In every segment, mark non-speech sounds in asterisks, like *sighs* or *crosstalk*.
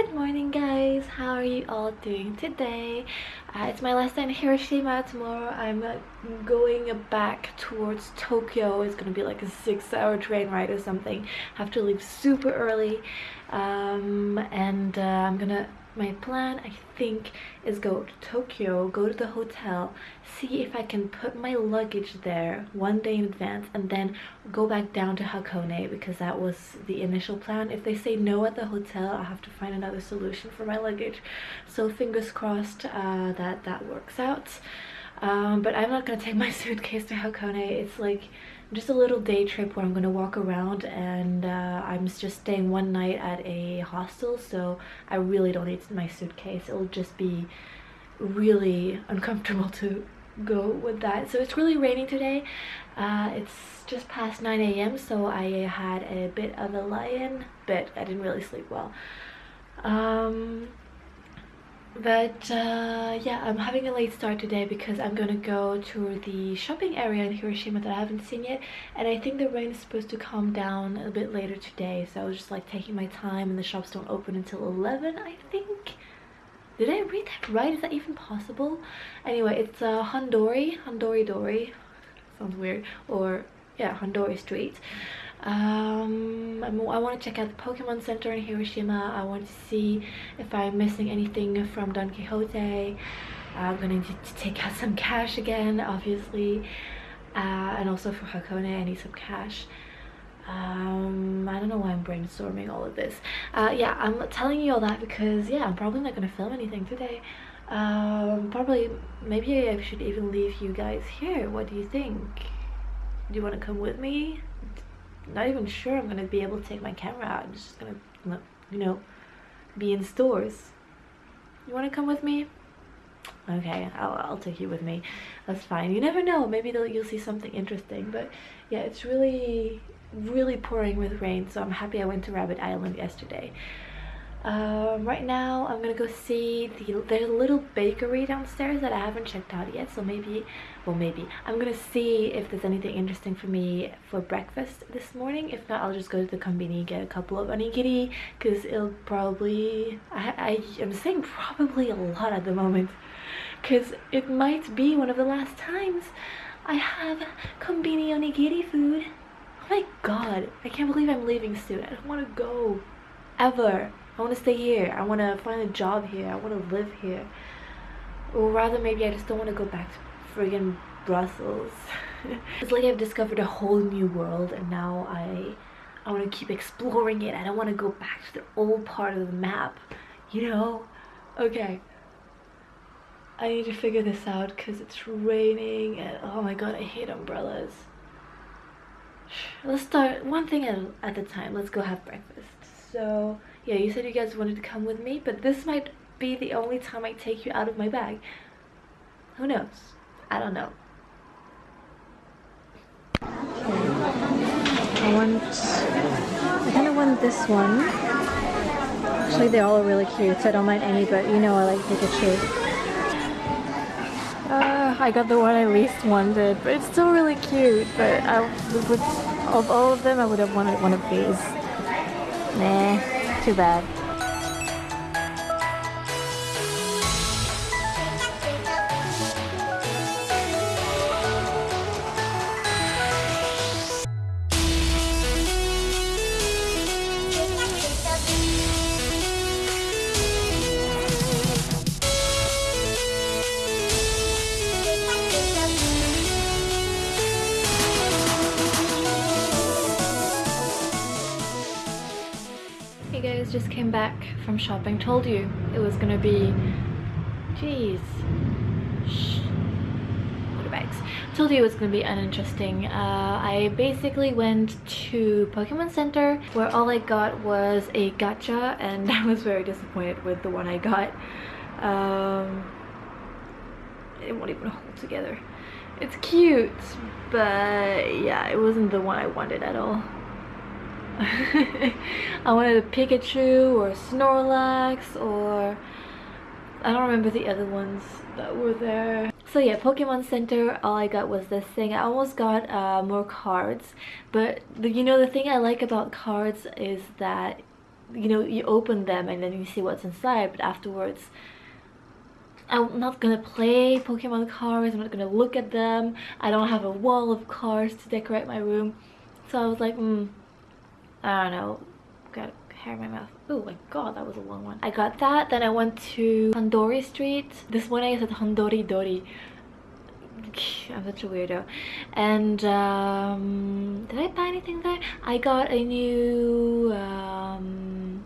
Good morning guys, how are you all doing today? Uh, it's my last day in Hiroshima. Tomorrow I'm uh, going back towards Tokyo. It's gonna be like a six hour train ride or something. have to leave super early um, and uh, I'm gonna my plan I think is go to Tokyo, go to the hotel, see if I can put my luggage there one day in advance and then go back down to Hakone because that was the initial plan. If they say no at the hotel, I'll have to find another solution for my luggage. So fingers crossed uh, that that works out. Um, but I'm not gonna take my *laughs* suitcase to Hakone. It's like just a little day trip where I'm gonna walk around and uh, I'm just staying one night at a hostel so I really don't need my suitcase. It'll just be really uncomfortable *laughs* to go with that. So it's really raining today. Uh, it's just past 9 a.m so I had a bit of a lie-in but I didn't really sleep well. Um, but uh, yeah i'm having a late start today because i'm gonna go to the shopping area in hiroshima that i haven't seen yet and i think the rain is supposed to calm down a bit later today so i was just like taking my time and the shops don't open until 11 i think? Did i read that right? Is that even possible? Anyway it's uh Hondori Hondori Dori sounds weird. Or yeah Hondori Street um, i want to check out the Pokemon Center in Hiroshima. I want to see if I'm missing anything from Don quixote I'm gonna need to take out some cash again, obviously. Uh, and also for Hakone, I need some cash. Um, I don't know why I'm brainstorming all of this. Uh, yeah, I'm telling you all that because, yeah, I'm probably not gonna film anything today. Um, probably, maybe I should even leave you guys here. What do you think? Do you want to come with me? Not even sure I'm gonna be able to take my camera out. I'm just gonna, you know, be in stores. You wanna come with me? Okay, I'll, I'll take you with me. That's fine. You never know. Maybe you'll see something interesting. But yeah, it's really, really pouring with rain. So I'm happy I went to Rabbit Island yesterday. Um, right now I'm gonna go see the there's a little bakery downstairs that I haven't checked out yet so maybe well maybe I'm gonna see if there's anything interesting for me for breakfast this morning if not I'll just go to the combini get a couple of onigiri because it'll probably I, I am saying probably a lot at the moment because it might be one of the last times I have combini onigiri food oh my god I can't believe I'm leaving soon I don't want to go ever I want to stay here. I want to find a job here. I want to live here. Or rather, maybe I just don't want to go back to friggin' Brussels. *laughs* it's like I've discovered a whole new world and now I I want to keep exploring it. I don't want to go back to the old part of the map, you know? Okay. I need to figure this out because it's raining and oh my god, I hate umbrellas. *sighs* Let's start one thing at, at a time. Let's go have breakfast. So yeah, you said you guys wanted to come with me, but this might be the only time I take you out of my bag. Who knows? I don't know. I want, I kind of want this one. Actually, they all are really cute, so I don't mind any, but you know I like Pikachu. Uh, I got the one I least wanted, but it's still really cute, but I would, of all of them, I would have wanted one of these. Nah. Too bad. Just came back from shopping. Told you it was gonna be... Jeez. Motorbikes. Told you it was gonna be uninteresting. Uh, I basically went to Pokemon Center where all I got was a gacha and *laughs* I was very disappointed with the one I got. Um, it won't even hold together. It's cute, but yeah, it wasn't the one I wanted at all. *laughs* I wanted a Pikachu or a Snorlax or I don't remember the other ones that were there. So yeah, Pokemon Center, all I got was this thing. I almost got uh, more cards, but the, you know the thing I like about cards is that you know you open them and then you see what's inside but afterwards I'm not gonna play Pokemon cards, I'm not gonna look at them, I don't have a wall of cards to decorate my room. So I was like, hmm, I don't know, got hair in my mouth. Oh my god, that was a long one. I got that, then I went to Handori Street. This morning I said Handori Dori. *sighs* I'm such a weirdo. And um, did I buy anything there? I got a new, um,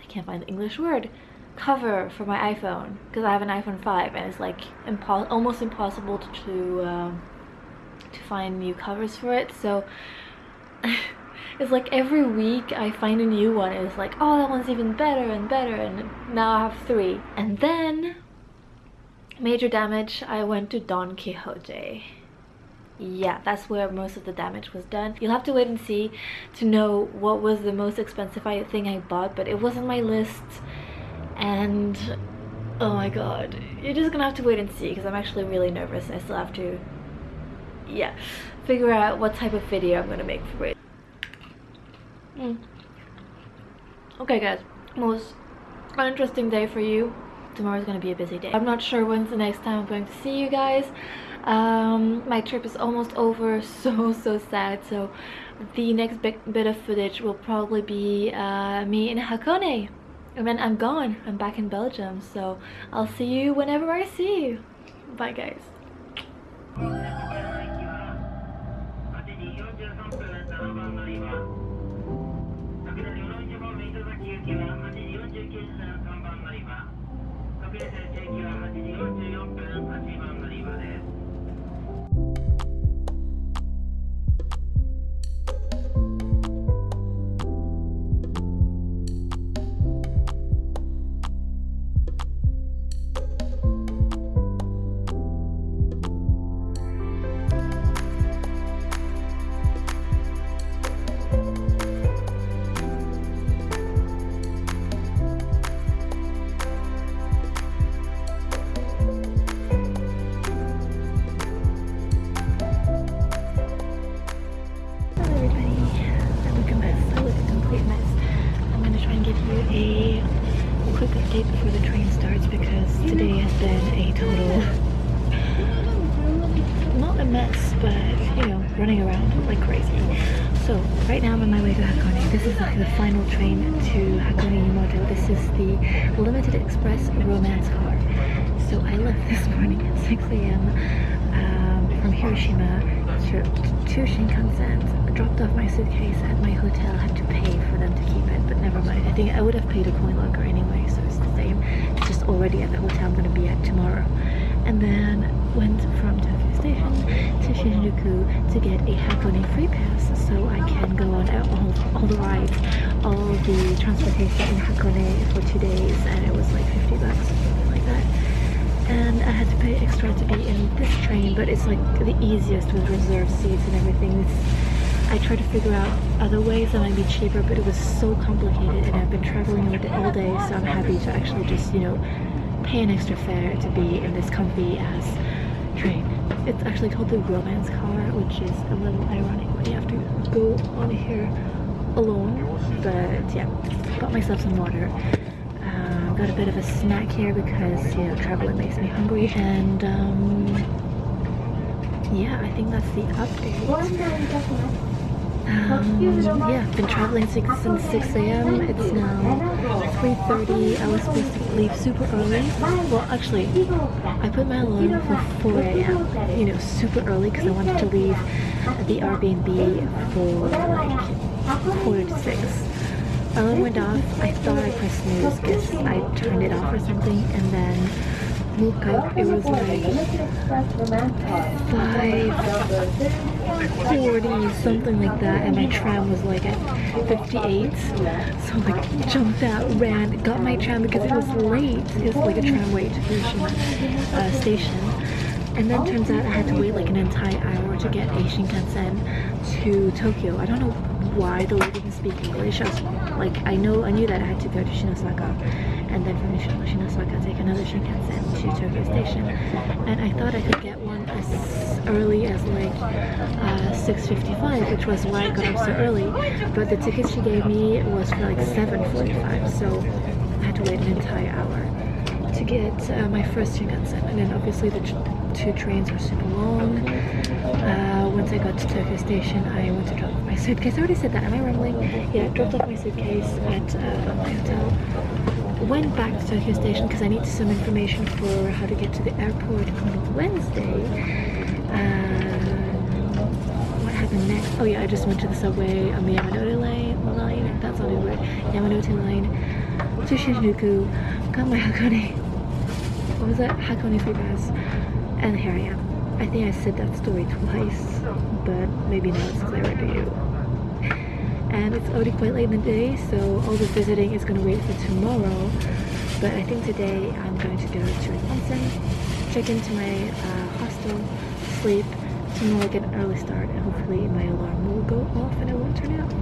I can't find the English word cover for my iPhone because I have an iPhone 5 and it's like almost impossible to to, um, to find new covers for it so *laughs* it's like every week I find a new one it's like oh that one's even better and better and now I have three. And then major damage I went to Don Quixote. Yeah that's where most of the damage was done. You'll have to wait and see to know what was the most expensive thing I bought but it wasn't my list and oh my god. You're just gonna have to wait and see because I'm actually really nervous. I still have to yeah figure out what type of video I'm gonna make for it mm. okay guys most uninteresting day for you tomorrow's gonna be a busy day I'm not sure when's the next time I'm going to see you guys um, my trip is almost over *laughs* so so sad so the next big bit of footage will probably be uh, me in Hakone and then I'm gone. I'm back in Belgium. So I'll see you whenever I see you. Bye guys. The train starts because today has been a total, not a mess, but you know, running around like crazy. So right now I'm on my way to Hakone. This is like the final train to Hakone Yumoto. This is the Limited Express romance car. So I left this morning at 6 a.m. Um, from Hiroshima to, to Shinkansen, dropped off my suitcase at my hotel, had to pay for them to keep it, but never mind. I think I would have paid a coin locker already at the hotel I'm going to be at tomorrow. And then went from Tokyo Station to Shinjuku to get a Hakone free pass so I can go on all, all the rides, all the transportation in Hakone for two days and it was like 50 bucks or something like that. And I had to pay extra to be in this train but it's like the easiest with reserved seats and everything. It's, I tried to figure out other ways that might be cheaper but it was so complicated and I've been traveling all day so I'm happy to actually just, you know, pay an extra fare to be in this comfy ass train. It's actually called the romance car, which is a little ironic when you have to go on here alone. But yeah, got myself some water. Uh, got a bit of a snack here because you know traveling makes me hungry, and um, yeah, I think that's the update. Yeah, been traveling since 6 a.m. It's now 3.30. I was supposed to leave super early. Well, actually, I put my alarm for 4 a.m. You know, super early because I wanted to leave the Airbnb for like quarter to 6. Alarm went off. I thought I pressed snooze because I turned it off or something and then woke up, it was like 5.40, something like that, and my tram was like at 58. So I like jumped out, ran, got my tram because it was late. It was like a tramway to Hiroshima uh, station. And then turns out I had to wait like an entire hour to get a Shinkansen to Tokyo. I don't know why the lady didn't speak English. I was like, I know, I knew that I had to go to Shinosaka and then from Shinosaka take another Shinkansen to Tokyo Station. And I thought I could get as early as like uh, 6.55, which was why I got up so early. But the ticket she gave me was for like 7.45, so I had to wait an entire hour to get uh, my first Shinkansen. And then obviously the two trains were super long. Uh, once I got to Tokyo Station, I went to drop off my suitcase. I already said that. Am I rambling? Yeah, I dropped off my suitcase at uh, my hotel. Went back to Tokyo Station because I needed some information for how to get to the airport on Wednesday. Um, what happened next? Oh yeah, I just went to the subway on the Yamanote line. line that's not a word. Yamanote line to Shinjuku. Got my *laughs* Hakone. What was that? Hakone free pass and here I am. I think I said that story twice, but maybe not it's clearer to you. And it's already quite late in the day, so all the visiting is going to wait for tomorrow. But I think today I'm going to go to an onsen, check into my uh, hostel, sleep, tomorrow I'll get an early start, and hopefully my alarm will go off and it won't turn out.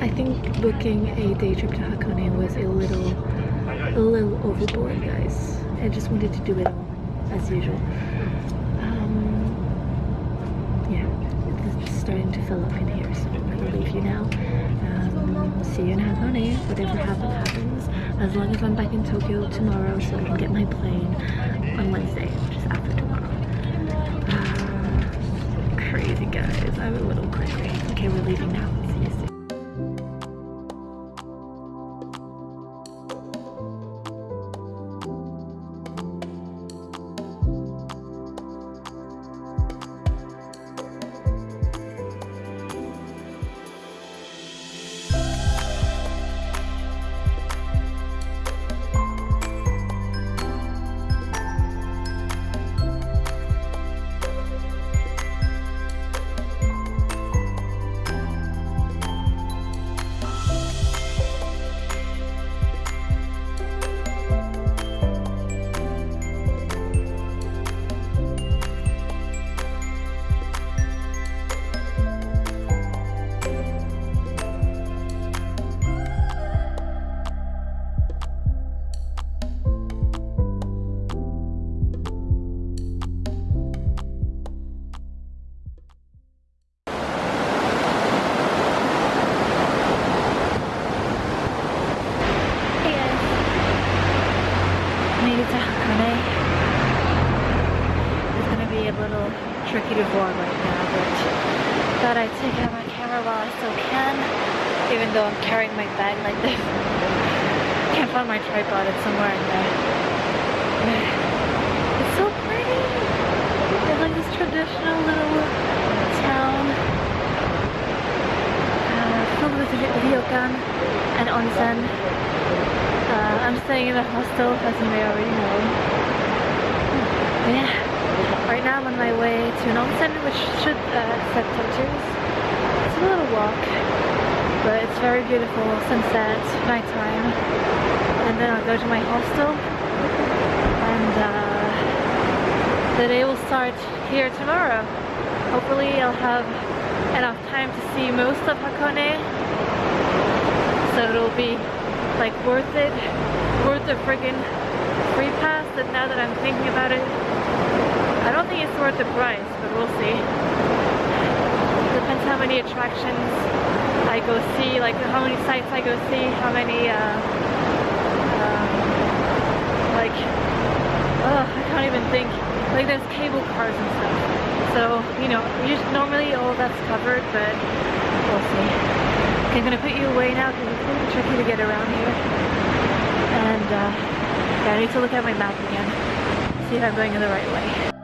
I think booking a day trip to Hakone was a little, a little overboard, guys. I just wanted to do it all as usual. Um, yeah, it's starting to fill up in here, leave you now. Um, see you in Hakone. Whatever happens, happens. As long as I'm back in Tokyo tomorrow, so I can get my plane on Wednesday, is after tomorrow. Uh, crazy guys, I'm a little crazy. Okay, we're leaving now. Though I'm carrying my bag like this. *laughs* Can't find my tripod, it's somewhere in there. *sighs* It's so pretty! It's like this traditional little town uh, with ryokan and onsen. Uh, I'm staying in a hostel, as you may already know. Yeah. Right now I'm on my way to an onsen which should uh, accept pictures. It's a little walk, but it's very beautiful, sunset, nighttime. And then I'll go to my hostel and uh, the day will start here tomorrow. Hopefully I'll have enough time to see most of Hakone so it'll be like worth it, worth the friggin' free pass and now that I'm thinking about it I don't think it's worth the price, but we'll see. Depends how many attractions I go see, like how many sites I go see, how many, uh, um, like, oh, I can't even think. Like there's cable cars and stuff. So, you know, usually, normally all that's covered, but we'll see. Okay, I'm gonna put you away now because it's really tricky to get around here. And, uh, yeah, I need to look at my map again. See if I'm going in the right way.